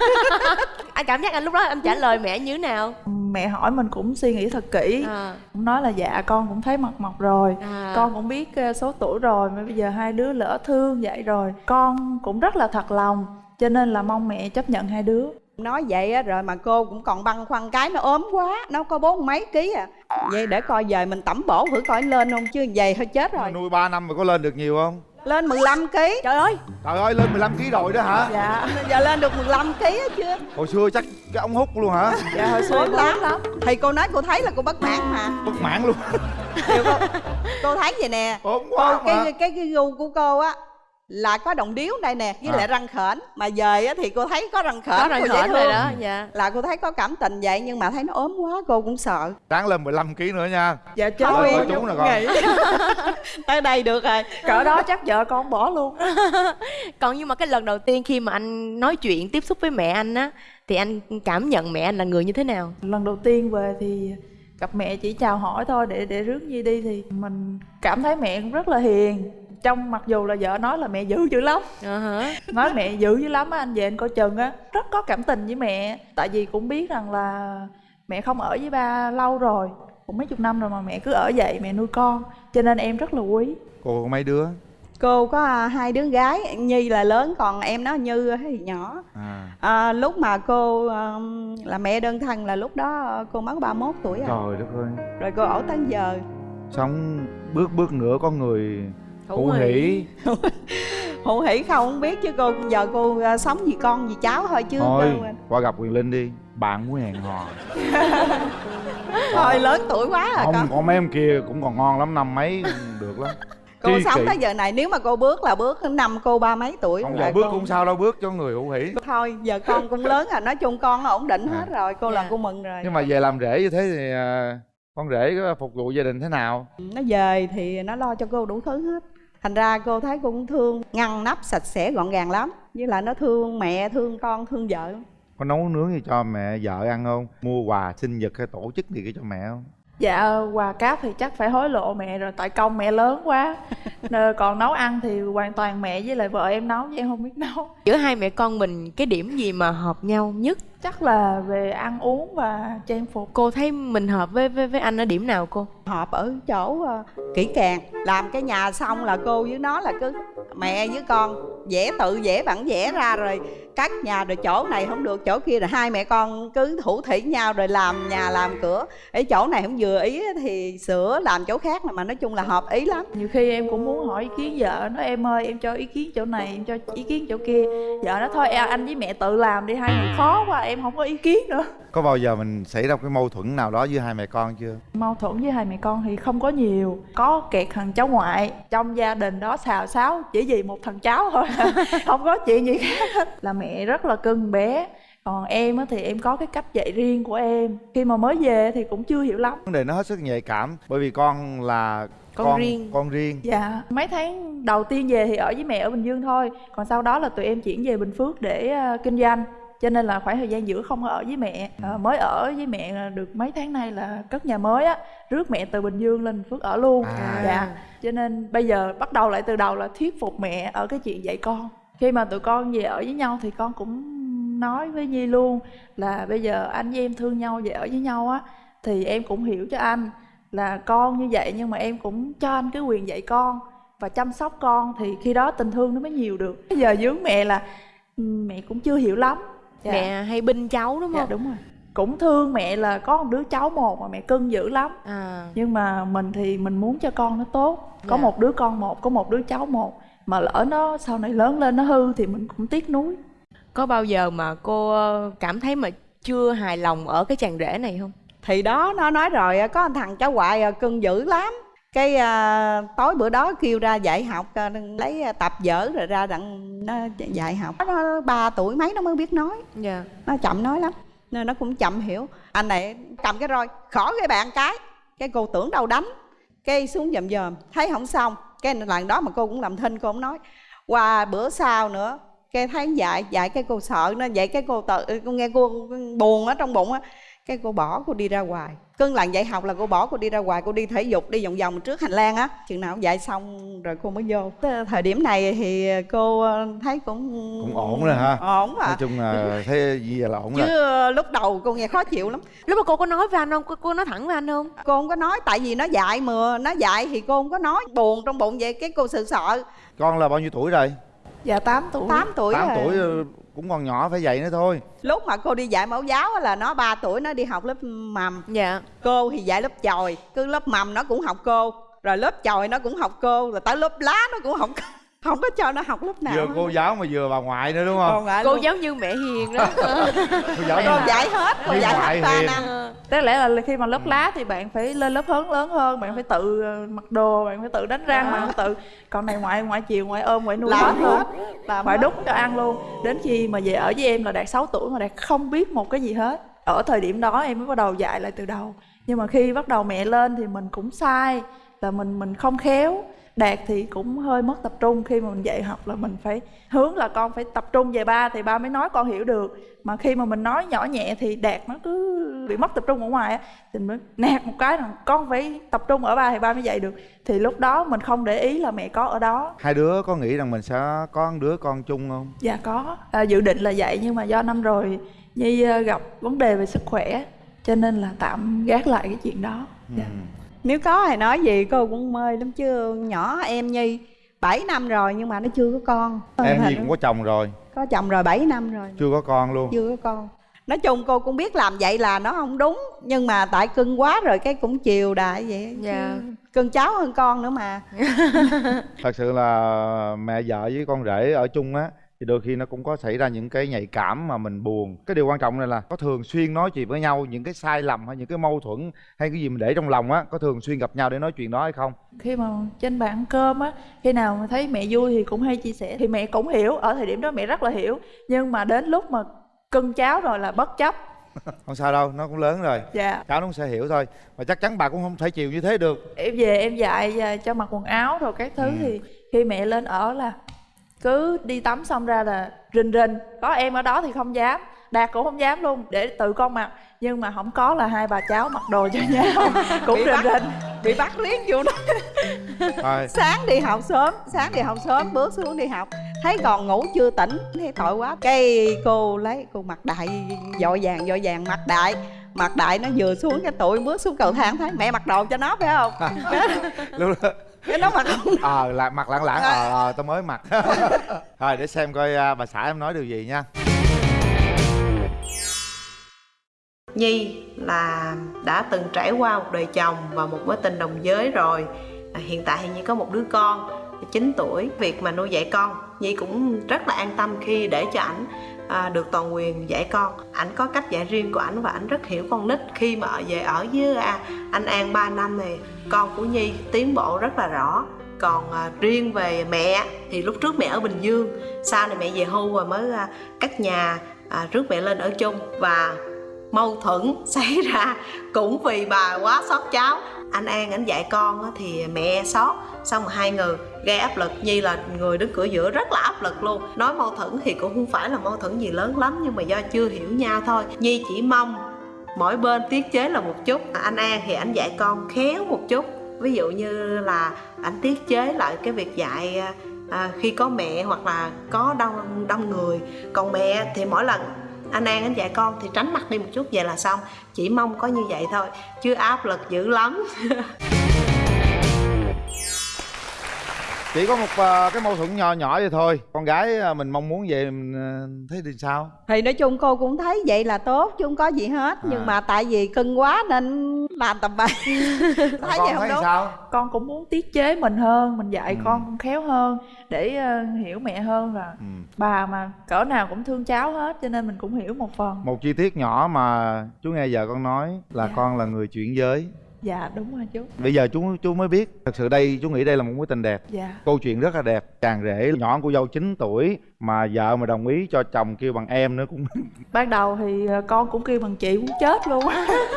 Anh cảm giác anh lúc đó anh trả lời mẹ như thế nào Mẹ hỏi mình cũng suy nghĩ thật kỹ. à, Cũng nói là dạ con cũng thấy mặt mộc rồi. à. Con cũng biết ờ, số tuổi rồi mà bây giờ hai đứa lỡ thương vậy rồi. Con cũng rất là thật lòng. Cho nên là mong mẹ chấp nhận hai đứa. Nói vậy á rồi mà cô cũng còn băn khoăn cái nó ốm quá nó có bốn mấy ký à. Vậy để coi về mình tẩm bổ thử coi lên không chứ vậy hơi chết rồi. Nuôi 3 năm mà có lên được nhiều không? Lên 15 kg trời ơi. Trời ơi lên 15 kg rồi đó hả? Dạ. Giờ lên được 15 kg hết chưa hồi xưa chắc cái ống hút luôn hả? Dạ hồi xưa lắm lắm. Thì cô nói cô thấy là cô bất mãn mà. Bất mãn luôn. Điều cô, cô thấy vậy nè. Ốm quá cô, cái, cái cái cái gu của cô á là có đồng điếu đây nè với À. lại răng khểnh. Mà về á thì cô thấy có răng khểnh có răng khểnh rồi đó dạ. Là cô thấy có cảm tình vậy nhưng mà thấy nó ốm quá cô cũng sợ. Ráng lên 15 kg nữa nha. Dạ Thôi, thôi coi chú nè con. tới đây được rồi. Cỡ đó chắc vợ con bỏ luôn. Còn nhưng mà cái lần đầu tiên khi mà anh nói chuyện tiếp xúc với mẹ anh á thì anh cảm nhận mẹ anh là người như thế nào? Lần đầu tiên về thì gặp mẹ chỉ chào hỏi thôi để để rước nhi đi thì mình cảm thấy mẹ cũng rất là hiền trong mặc dù là vợ nói là mẹ dữ dữ lắm. Ờ hả? nói mẹ dữ dữ lắm á anh về anh coi chừng á rất có cảm tình với mẹ. Tại vì cũng biết rằng là mẹ không ở với ba lâu rồi cũng mấy chục năm rồi mà mẹ cứ ở vậy mẹ nuôi con cho nên em rất là quý. Cô có mấy đứa? Cô có à, hai đứa gái nhi là lớn còn em nó như thì nhỏ. À. À, lúc mà cô à, là mẹ đơn thân là lúc đó cô mới có 31 tuổi rồi trời đất ơi. Rồi cô ở tới giờ. Sống bước bước nữa có người Hữu hỷ. hữu hỷ không không biết chứ cô giờ cô à, sống vì con vì cháu thôi chứ thôi đâu qua gặp quyền linh đi bạn muốn hẹn hò. Thôi lớn tuổi quá rồi không con. con mấy em kia cũng còn ngon lắm năm mấy được lắm. Cô Tri sống kỷ. tới giờ này nếu mà cô bước là bước năm cô ba mấy tuổi không là giờ bước cô- cũng sao đâu bước cho người hữu hỷ. Thôi giờ con cũng lớn rồi nói chung con nó ổn định hết rồi cô là cô mừng rồi. Nhưng mà về làm rể như thế thì à, con rể có phục vụ gia đình thế nào? Nó về thì nó lo cho cô đủ thứ hết thành ra cô thấy cô cũng thương, ngăn nắp sạch sẽ gọn gàng lắm. Với lại nó thương mẹ, thương con, thương vợ. Có nấu nướng gì cho mẹ vợ ăn không? Mua quà sinh nhật hay tổ chức gì cái cho mẹ không? Dạ quà cáp thì chắc phải hối lộ mẹ rồi tại công mẹ lớn quá. Còn nấu ăn thì hoàn toàn mẹ với lại vợ em nấu chứ em không biết nấu. Giữa hai mẹ con mình cái điểm gì mà hợp nhau nhất? Chắc là về ăn uống và trang phục. Cô thấy mình hợp với với với anh ở điểm nào cô? Họp ở chỗ ờ, kỹ càng. Làm cái nhà xong là cô với nó là cứ mẹ với con vẽ tự vẽ bản vẽ ra rồi cắt nhà rồi chỗ này không được chỗ kia rồi hai mẹ con cứ thủ thỉ nhau rồi làm nhà làm cửa. Ở chỗ này không vừa ý thì sửa làm chỗ khác mà nói chung là hợp ý lắm. Nhiều khi em cũng muốn hỏi ý kiến vợ nói em ơi em cho ý kiến chỗ này em cho ý kiến chỗ kia. Vợ nói thôi anh với mẹ tự làm đi hai người khó quá em không có ý kiến nữa. Có bao giờ mình xảy ra cái mâu thuẫn nào đó với hai mẹ con chưa? Mâu thuẫn với hai mẹ con thì không có nhiều. Có kẹt thằng cháu ngoại trong gia đình đó xào xáo chỉ vì một thằng cháu thôi. Không có chuyện gì khác hết. Là mẹ rất là cưng bé. Còn em á thì em có cái cách dạy riêng của em. Khi mà mới về thì cũng chưa hiểu lắm. Vấn đề nó hết sức nhạy cảm bởi vì con là Con riêng. con riêng. Dạ. Mấy tháng đầu tiên về thì ở với mẹ ở bình dương thôi. Còn sau đó là tụi em chuyển về bình phước để ờ, kinh doanh. Cho nên là khoảng thời gian giữa không ở với mẹ Ờ, mới ở với mẹ được mấy tháng nay là cất nhà mới á rước mẹ từ bình dương lên phước ở luôn. À. dạ. Cho nên bây giờ bắt đầu lại từ đầu là thuyết phục mẹ ở cái chuyện dạy con khi mà tụi con về ở với nhau thì con cũng nói với nhi luôn là bây giờ anh với em thương nhau về ở với nhau á thì em cũng hiểu cho anh là con như vậy nhưng mà em cũng cho anh cái quyền dạy con và chăm sóc con thì khi đó tình thương nó mới nhiều được. Bây giờ dướng mẹ là ừ, mẹ cũng chưa hiểu lắm. Dạ. mẹ hay binh cháu đúng dạ không? đúng rồi. Cũng thương mẹ là có một đứa cháu một mà mẹ cưng dữ lắm. À. Nhưng mà mình thì mình muốn cho con nó tốt. Có Dạ. một đứa con một có một đứa cháu một mà lỡ nó sau này lớn lên nó hư thì mình cũng tiếc nuối. Có bao giờ mà cô ờ, cảm thấy mà chưa hài lòng ở cái chàng rể này không? Thì đó nó nói rồi có thằng cháu ngoại à, cưng dữ lắm. Cái à, tối bữa đó kêu ra dạy học à, lấy à, tập vở rồi ra đặng nó dạy học. Nó ba tuổi mấy nó mới biết nói. Dạ. Nó chậm nói lắm nên nó cũng chậm hiểu. Anh này cầm cái roi khỏ cái bạn cái cái cô tưởng đâu đánh. Cái xuống dòm dòm thấy không xong cái lần đó mà cô cũng làm thinh, cô không nói. Qua bữa sau nữa, cái thấy dạy dạy cái cô sợ nó dạy cái cô tự, cô nghe cô buồn ở trong bụng á, cái cô bỏ cô đi ra ngoài cưng lần dạy học là cô bỏ cô đi ra ngoài cô đi thể dục đi vòng vòng trước hành lang á. Chừng nào dạy xong rồi cô mới vô. Thời điểm này thì cô thấy cũng cũng ổn rồi ha ổn à. Nói chung là thấy gì là ổn rồi. Chứ lúc đầu cô nghe khó chịu lắm. Lúc mà cô có nói với anh không? Cô, cô nói thẳng với anh không? Cô không có nói tại vì nó dạy mà. Nó dạy thì cô không có nói. Buồn trong bụng vậy cái cô sự sợ. Con là bao nhiêu tuổi rồi dạ 8 tuổi. 8 tuổi 8 rồi. tuổi ờ, cũng còn nhỏ phải dạy nữa thôi. Lúc mà cô đi dạy mẫu giáo á là nó 3 tuổi nó đi học lớp mầm. Dạ. Cô thì dạy lớp chòi cứ lớp mầm nó cũng học cô rồi lớp chòi nó cũng học cô rồi tới lớp lá nó cũng học không có cho nó học lúc nào vừa cô giáo mà vừa bà ngoại nữa đúng không? ngoại cô luôn. giáo như mẹ hiền đó. Cô giáo cô dạy hết cô dạy hết ba năm. Tức lẽ là khi mà lớp lá thì bạn phải lên lớp lớn lớn hơn Bạn phải tự ờ, mặc đồ, bạn phải tự đánh răng, bạn phải tự Còn này ngoại ngoại chiều, ngoại ôm, ngoại nuôi làm hết luôn. làm Ngoại đút cho ăn luôn. Đến khi mà về ở với em là Đạt 6 tuổi mà Đạt không biết một cái gì hết. Ở thời điểm đó em mới bắt đầu dạy lại từ đầu. Nhưng mà khi bắt đầu mẹ lên thì mình cũng sai Là mình mình không khéo Đạt thì cũng hơi mất tập trung. Khi mà mình dạy học là mình phải hướng là con phải tập trung về ba thì ba mới nói con hiểu được. Mà khi mà mình nói nhỏ nhẹ thì Đạt nó cứ bị mất tập trung ở ngoài á. Thì mình mới nạt một cái rằng con phải tập trung ở ba thì ba mới dạy được. Thì lúc đó mình không để ý là mẹ có ở đó. Hai đứa có nghĩ rằng mình sẽ có đứa con chung không? Dạ có. À, dự định là vậy nhưng mà do năm rồi Nhi ờ, gặp vấn đề về sức khỏe cho nên là tạm gác lại cái chuyện đó. Dạ. Nếu có thì nói gì cô cũng mê lắm chứ. Nhỏ em nhi 7 năm rồi nhưng mà nó chưa có con. Em Thành gì cũng có chồng rồi. Có chồng rồi 7 năm rồi. Chưa có con luôn. Chưa có con. Nói chung cô cũng biết làm vậy là nó không đúng nhưng mà tại cưng quá rồi cái cũng chiều đại vậy. Dạ. Cưng cháu hơn con nữa mà. Thật sự là mẹ vợ với con rể ở chung á thì đôi khi nó cũng có xảy ra những cái nhạy cảm mà mình buồn. Cái điều quan trọng này là có thường xuyên nói chuyện với nhau những cái sai lầm hay những cái mâu thuẫn hay cái gì mình để trong lòng á có thường xuyên gặp nhau để nói chuyện đó hay không? Khi mà trên bàn ăn cơm á khi nào mà thấy mẹ vui thì cũng hay chia sẻ. Thì mẹ cũng hiểu ở thời điểm đó mẹ rất là hiểu. Nhưng mà đến lúc mà cưng cháu rồi là bất chấp. Không sao đâu nó cũng lớn rồi. Dạ. Cháu nó cũng sẽ hiểu thôi. Và chắc chắn bà cũng không thể chiều như thế được. Em về em dạy à, cho mặc quần áo rồi các thứ Ừ. thì khi mẹ lên ở là cứ đi tắm xong ra là rình rình. Có em ở đó thì không dám đạt cũng không dám luôn để tự con mặc. Nhưng mà không có là hai bà cháu mặc đồ cho nhau cũng rình rình. Bị bắt liếc vụ đó. Thôi sáng đi học sớm sáng đi học sớm bước xuống đi học. Thấy còn ngủ chưa tỉnh thấy tội quá cái cô lấy cô mặc đại dội vàng dội vàng mặc đại. Mặc đại nó vừa xuống cái tuổi bước xuống cầu thang thấy mẹ mặc đồ cho nó phải không? Lúc đó cái nó mặc không ờ là mặt lãng lãng ờ. Ờ tao mới mặc rồi để xem coi à, bà xã em nói điều gì nha. Nhi là đã từng trải qua một đời chồng và một mối tình đồng giới rồi. À, hiện tại thì Nhi có một đứa con 9 tuổi. Việc mà nuôi dạy con Nhi cũng rất là an tâm khi để cho ảnh à, được toàn quyền dạy con. Ảnh có cách dạy riêng của ảnh và ảnh rất hiểu con nít. Khi mà về ở với à, anh An 3 năm này con của Nhi tiến bộ rất là rõ. Còn à, riêng về mẹ thì lúc trước mẹ ở Bình Dương sau này mẹ về hưu rồi mới à, cắt nhà à, rước mẹ lên ở chung. Và mâu thuẫn xảy ra cũng vì bà quá sót cháu anh an anh dạy con thì mẹ sót xong rồi hai người gây áp lực nhi là người đứng cửa giữa rất là áp lực luôn. Nói mâu thuẫn thì cũng không phải là mâu thuẫn gì lớn lắm nhưng mà do chưa hiểu nhau thôi. Nhi chỉ mong mỗi bên tiết chế là một chút. Anh an thì anh dạy con khéo một chút. Ví dụ như là anh tiết chế lại cái việc dạy à, à khi có mẹ hoặc là có đông đông người. Còn mẹ thì mỗi lần anh An anh dạy con thì tránh mặt đi một chút, vậy là xong. Chỉ mong có như vậy thôi, chứ áp lực dữ lắm. chỉ có một à, cái mâu thuẫn nhỏ nhỏ vậy thôi con gái à, mình mong muốn vậy mình à, thấy thì sao thì nói chung cô cũng thấy vậy là tốt chứ không có gì hết À. nhưng mà tại vì cưng quá nên làm tầm bậy thấy con vậy không thấy đúng sao con cũng muốn tiết chế mình hơn mình dạy Ừ. con cũng khéo hơn để ờ, hiểu mẹ hơn và ừ. bà mà cỡ nào cũng thương cháu hết cho nên mình cũng hiểu một phần một chi tiết nhỏ mà chú nghe vợ con nói là Dạ. con là người chuyển giới dạ đúng rồi chú. Bây giờ chú chú mới biết thật sự đây chú nghĩ đây là một mối tình đẹp. Dạ. Câu chuyện rất là đẹp chàng rể nhỏ cô dâu 9 tuổi mà vợ mà đồng ý cho chồng kêu bằng em nữa cũng ban đầu thì ờ, con cũng kêu bằng chị muốn chết luôn.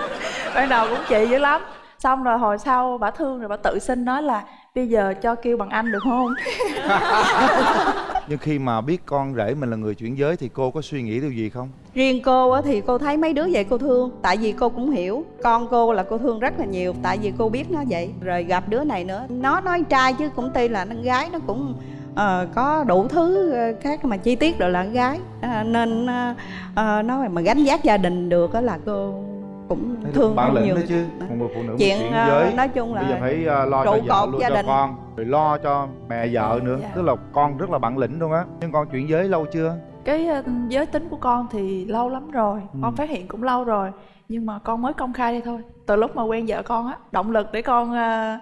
Ban đầu cũng chị dữ lắm. Xong rồi hồi sau bà thương rồi bà tự xin nói là bây giờ cho kêu bằng anh được không nhưng khi mà biết con rể mình là người chuyển giới thì cô có suy nghĩ điều gì không? Riêng cô thì cô thấy mấy đứa vậy cô thương. Tại vì cô cũng hiểu con cô là cô thương rất là nhiều. Tại vì cô biết nó vậy. Rồi gặp đứa này nữa nó nói trai chứ cũng tuy là con gái nó cũng ờ, có đủ thứ ờ, khác mà chi tiết rồi là con gái. À, nên ờ, nó nói mà gánh vác gia đình được là cô cũng Thấy thương bản hơn lĩnh nhiều. đó chứ. Một người phụ nữ chuyện chuyển ờ, giới nói chung là bây giờ phải ờ, lo cho trụ vợ cột luôn gia cho đình. con rồi lo cho mẹ vợ nữa. Dạ. tức là con rất là bản lĩnh luôn á. Nhưng con chuyển giới lâu chưa? Cái giới tính của con thì lâu lắm rồi. Ừ. con phát hiện cũng lâu rồi. Nhưng mà con mới công khai đây thôi. Từ lúc mà quen vợ con á động lực để con ờ,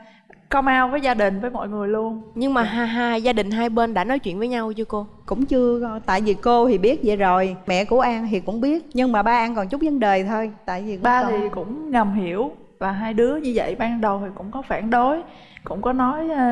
come out với gia đình với mọi người luôn. Nhưng mà hai hai gia đình hai bên đã nói chuyện với nhau chưa cô? Cũng chưa tại vì cô thì biết vậy rồi mẹ của an thì cũng biết nhưng mà ba an còn chút vấn đề thôi tại vì ba còn- thì cũng ngầm hiểu và hai đứa như vậy ban đầu thì cũng có phản đối cũng có nói ờ,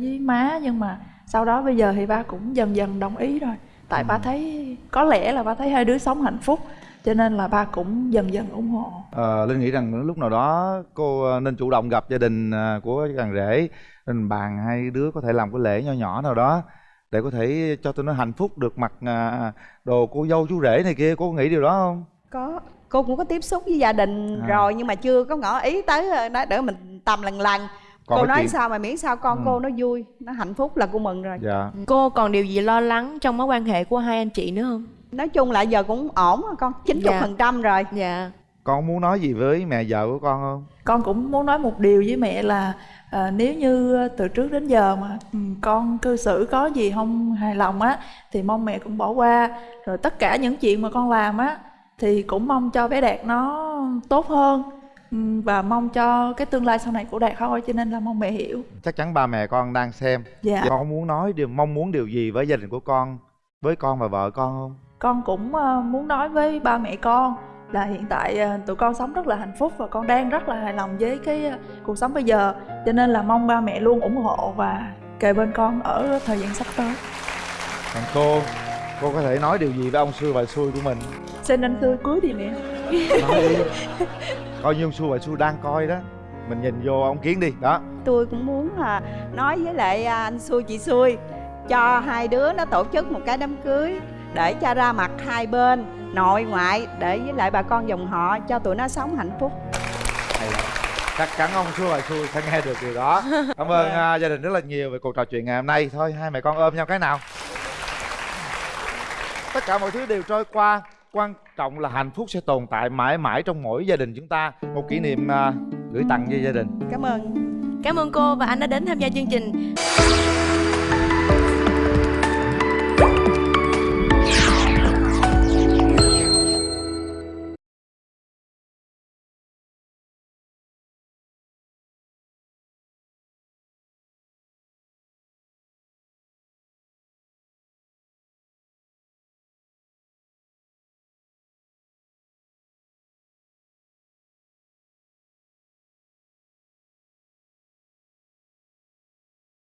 với má nhưng mà sau đó bây giờ thì ba cũng dần dần đồng ý rồi. Tại ba thấy có lẽ là ba thấy hai đứa sống hạnh phúc cho nên là ba cũng dần dần ủng hộ. Ờ, Linh nghĩ rằng lúc nào đó cô ờ, nên chủ động gặp gia đình ờ, của càng rể nên bàn hai đứa có thể làm cái lễ nho nhỏ nào đó để có thể cho tụi nó hạnh phúc được mặc à, đồ cô dâu chú rể này kia. Cô có nghĩ điều đó không? Có. Cô cũng có tiếp xúc với gia đình À. rồi nhưng mà chưa có ngỏ ý tới ờ, đó để mình tầm lần lần Còn cô nói chuyện- sao mà miễn sao con Ừ. cô nó vui nó hạnh phúc là cô mừng rồi. Dạ. Cô còn điều gì lo lắng trong mối quan hệ của hai anh chị nữa không nói chung là giờ cũng ổn con 90% phần trăm rồi. Dạ. Con muốn nói gì với mẹ vợ của con không? Con cũng muốn nói một điều với mẹ là à, nếu như từ trước đến giờ mà ừ, con cư xử có gì không hài lòng á thì mong mẹ cũng bỏ qua. Rồi tất cả những chuyện mà con làm á thì cũng mong cho bé đạt nó tốt hơn ừ, và mong cho cái tương lai sau này của đạt thôi cho nên là mong mẹ hiểu. Chắc chắn ba mẹ con đang xem. Dạ. con muốn nói điều mong muốn điều gì với gia đình của con với con và vợ con không con cũng ờ, muốn nói với ba mẹ con là hiện tại ờ, tụi con sống rất là hạnh phúc và con đang rất là hài lòng với cái ờ, cuộc sống bây giờ. Cho nên là mong ba mẹ luôn ủng hộ và kề bên con ở thời gian sắp tới. Còn cô cô có thể nói điều gì với ông xui và xui của mình? Xin anh tươi cưới đi mẹ. Nói đi. Coi như ông xui và xui đang coi đó. Mình nhìn vô ông kiến đi đó. Tôi cũng muốn là nói với lại à, anh xui chị xui cho hai đứa nó tổ chức một cái đám cưới để cho ra mặt hai bên nội ngoại để với lại bà con dòng họ cho tụi nó sống hạnh phúc. Chắc chắn ông xui và xui sẽ nghe được điều đó. Cảm ơn à, gia đình rất là nhiều về cuộc trò chuyện ngày hôm nay. Thôi hai mẹ con ôm nhau cái nào. Tất cả mọi thứ đều trôi qua. Quan trọng là hạnh phúc sẽ tồn tại mãi mãi trong mỗi gia đình chúng ta. Một kỷ niệm à, gửi tặng cho gia đình. Cảm ơn. Cảm ơn cô và anh đã đến tham gia chương trình